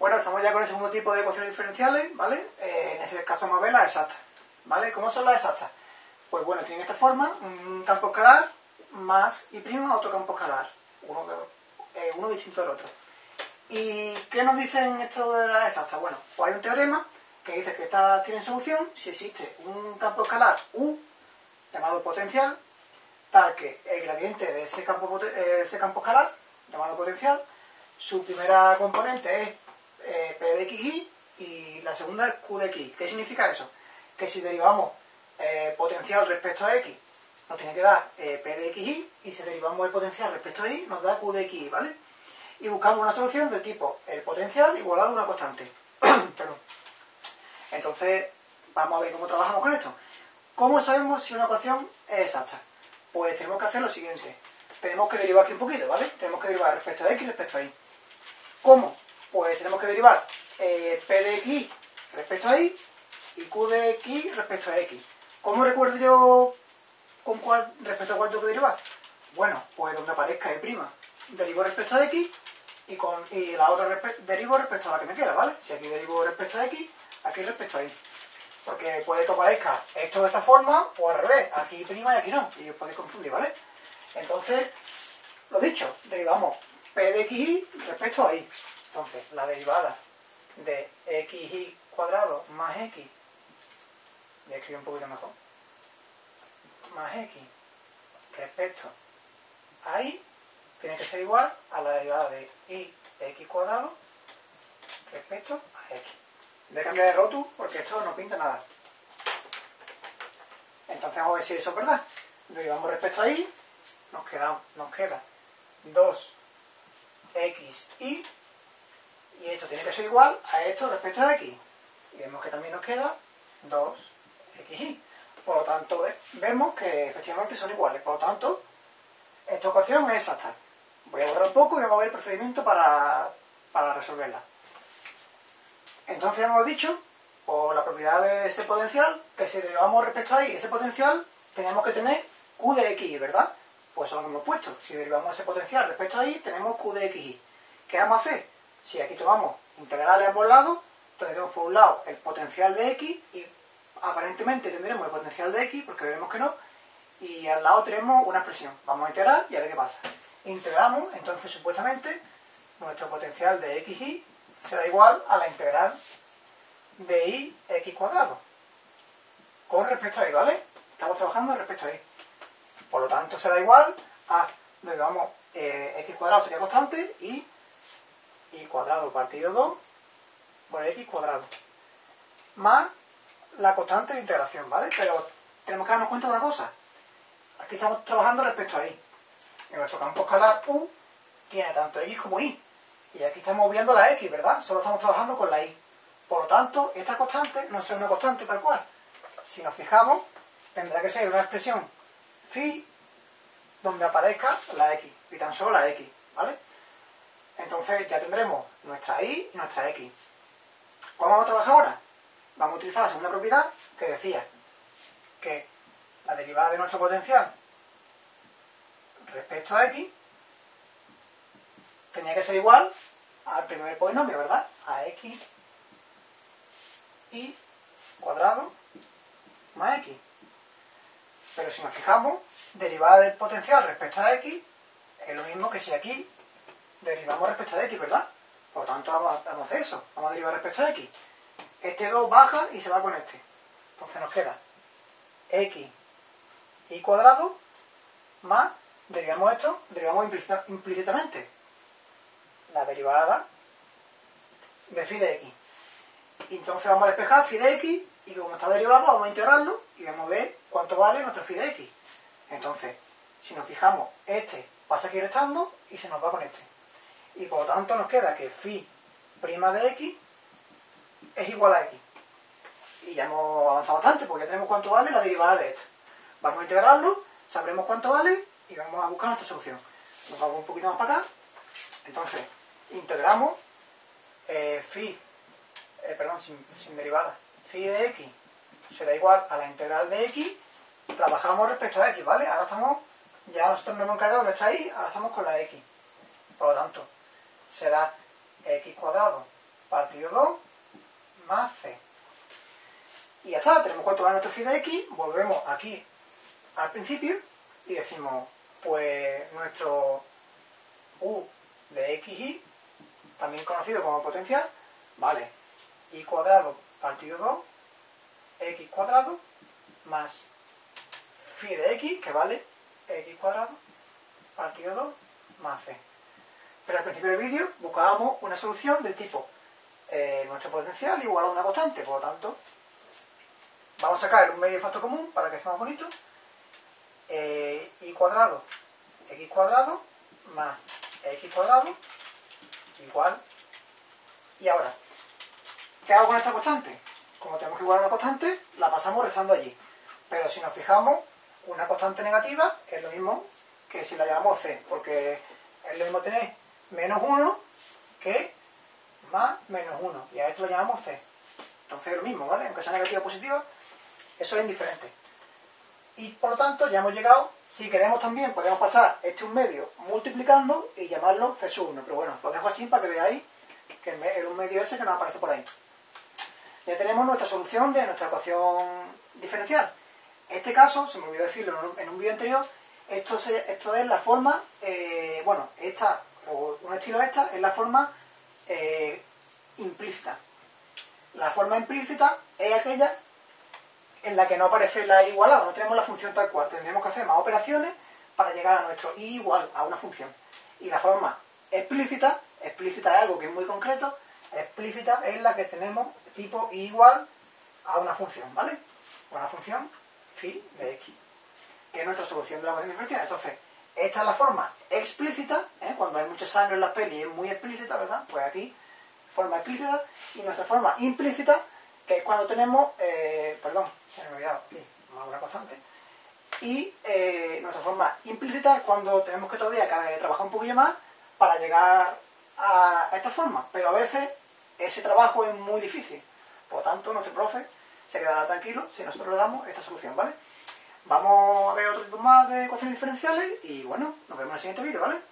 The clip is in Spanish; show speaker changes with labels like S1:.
S1: Bueno, estamos ya con el segundo tipo de ecuaciones diferenciales, ¿vale? Eh, en este caso vamos a ver las exactas, ¿vale? ¿Cómo son las exactas? Pues bueno, tienen esta forma, un campo escalar más y prima otro campo escalar, uno, eh, uno distinto del otro. ¿Y qué nos dicen esto de las exactas? Bueno, pues hay un teorema que dice que estas tienen solución si existe un campo escalar U, llamado potencial, tal que el gradiente de ese campo, eh, ese campo escalar, llamado potencial, su primera componente es eh, P de xy y la segunda es Q de x. ¿Qué significa eso? Que si derivamos eh, potencial respecto a x, nos tiene que dar P de xy y si derivamos el potencial respecto a y, nos da Q de xy, ¿vale? Y buscamos una solución del tipo el potencial igualado a una constante. Perdón. Entonces, vamos a ver cómo trabajamos con esto. ¿Cómo sabemos si una ecuación es exacta? Pues tenemos que hacer lo siguiente. Tenemos que derivar aquí un poquito, ¿vale? Tenemos que derivar respecto a x respecto a y. ¿Cómo? Pues tenemos que derivar eh, p de x respecto a y y q de x respecto a x. ¿Cómo recuerdo yo con cuál, respecto a cuál tengo que derivar? Bueno, pues donde aparezca y'. Derivo respecto a x y, con, y la otra derivo respecto a la que me queda, ¿vale? Si aquí derivo respecto a x, aquí respecto a y. Porque puede que aparezca esto de esta forma o al revés, aquí prima y aquí no, y os podéis confundir, ¿vale? Entonces, lo dicho, derivamos p de xy respecto a y. Entonces, la derivada de xy cuadrado más x, voy a escribir un poquito mejor, más x respecto a y, tiene que ser igual a la derivada de y x cuadrado respecto a x. Voy a cambiar de rotu porque esto no pinta nada. Entonces vamos a ver si eso es verdad. Derivamos respecto a y, nos queda, nos queda 2xy y esto tiene que ser igual a esto respecto a x. Y vemos que también nos queda 2xy. Por lo tanto, vemos que efectivamente son iguales. Por lo tanto, esta ecuación es exacta. Voy a borrar un poco y vamos a ver el procedimiento para, para resolverla. Entonces hemos dicho, por la propiedad de ese potencial, que si derivamos respecto a y ese potencial, tenemos que tener q de x, ¿verdad? Pues eso lo hemos puesto. Si derivamos ese potencial respecto a y, tenemos q de xy. ¿Qué vamos a hacer? Si aquí tomamos integrales a ambos lados, tendremos por un lado el potencial de x y aparentemente tendremos el potencial de x, porque veremos que no, y al lado tenemos una expresión. Vamos a integrar y a ver qué pasa. Integramos, entonces supuestamente nuestro potencial de xy será igual a la integral de i x cuadrado. Con respecto a y, ¿vale? Estamos trabajando respecto a y. Por lo tanto, será igual a, vamos, eh, x cuadrado sería constante y y cuadrado partido 2 por x cuadrado. Más la constante de integración, ¿vale? Pero tenemos que darnos cuenta de una cosa. Aquí estamos trabajando respecto a y. En nuestro campo escalar u tiene tanto x como y. Y aquí estamos viendo la x, ¿verdad? Solo estamos trabajando con la y. Por lo tanto, esta constante no es una constante tal cual. Si nos fijamos, tendrá que ser una expresión phi donde aparezca la x. Y tan solo la x, ¿vale? Entonces ya tendremos nuestra y y nuestra x. ¿Cómo vamos a trabajar ahora? Vamos a utilizar la segunda propiedad que decía que la derivada de nuestro potencial respecto a x tenía que ser igual al primer polinomio, ¿verdad? A x y cuadrado más x. Pero si nos fijamos, derivada del potencial respecto a x es lo mismo que si aquí derivamos respecto a x, ¿verdad? Por lo tanto, vamos a, hacer eso. Vamos a derivar respecto a x. Este 2 baja y se va con este. Entonces nos queda x y cuadrado más, derivamos esto, derivamos implícitamente la derivada de phi de x. Entonces vamos a despejar phi de x y como está derivado vamos a integrarlo y vamos a ver cuánto vale nuestro phi de x. Entonces, si nos fijamos, este pasa aquí restando y se nos va con este y por lo tanto nos queda que phi prima de x es igual a x. Y ya hemos avanzado bastante porque ya tenemos cuánto vale la derivada de esto. Vamos a integrarlo, sabremos cuánto vale y vamos a buscar nuestra solución. Nos vamos un poquito más para acá. Entonces, integramos eh, phi, eh, perdón, sin, sin derivada, phi de x será igual a la integral de x, trabajamos respecto a x, ¿vale? Ahora estamos, ya nosotros nos hemos encargado de nuestra y, ahora estamos con la x. Por lo tanto, será x cuadrado partido 2 más c. Y ya está, tenemos cuánto va nuestro phi de x, volvemos aquí al principio y decimos, pues nuestro u de xy, también conocido como potencial, vale y cuadrado partido 2, x cuadrado, más phi de x, que vale x cuadrado, partido 2, más c. Pero al principio del vídeo buscábamos una solución del tipo eh, nuestro potencial igual a una constante, por lo tanto, vamos a sacar un medio de factor común para que sea más bonito, eh, y cuadrado, x cuadrado, más x cuadrado, igual, y ahora, ¿qué hago con esta constante? Como tenemos que igualar una constante, la pasamos restando allí. Pero si nos fijamos, una constante negativa es lo mismo que si la llamamos c, porque es lo mismo tener menos 1 que más menos 1. Y a esto lo llamamos c. Entonces es lo mismo, ¿vale? Aunque sea negativa o positiva, eso es indiferente. Y por lo tanto ya hemos llegado, si queremos también podemos pasar este un medio multiplicando y llamarlo c sub 1. Pero bueno, lo dejo así para que veáis que es un medio ese que nos aparece por ahí. Ya tenemos nuestra solución de nuestra ecuación diferencial. En este caso, se me olvidó decirlo en un vídeo anterior, esto, esto es la forma, eh, bueno, esta, o un estilo esta, es la forma eh, implícita. La forma implícita es aquella en la que no aparece la igualada, no tenemos la función tal cual. Tendremos que hacer más operaciones para llegar a nuestro i igual a una función. Y la forma explícita, explícita es algo que es muy concreto, explícita es la que tenemos tipo i igual a una función, ¿vale? Una función phi de x, que es nuestra solución de la ecuación diferencial. Entonces, esta es la forma explícita, ¿eh? cuando hay mucha sangre en la peli es muy explícita, ¿verdad? Pues aquí, forma explícita, y nuestra forma implícita, que es cuando tenemos, eh, perdón, se me ha olvidado, una constante, y eh, nuestra forma implícita es cuando tenemos que todavía trabajar un poquillo más para llegar a esta forma, pero a veces ese trabajo es muy difícil. Por lo tanto, nuestro profe se quedará tranquilo si nosotros le damos esta solución, ¿vale? Vamos a ver otro tipo más de ecuaciones diferenciales y bueno, nos vemos en el siguiente vídeo, ¿vale?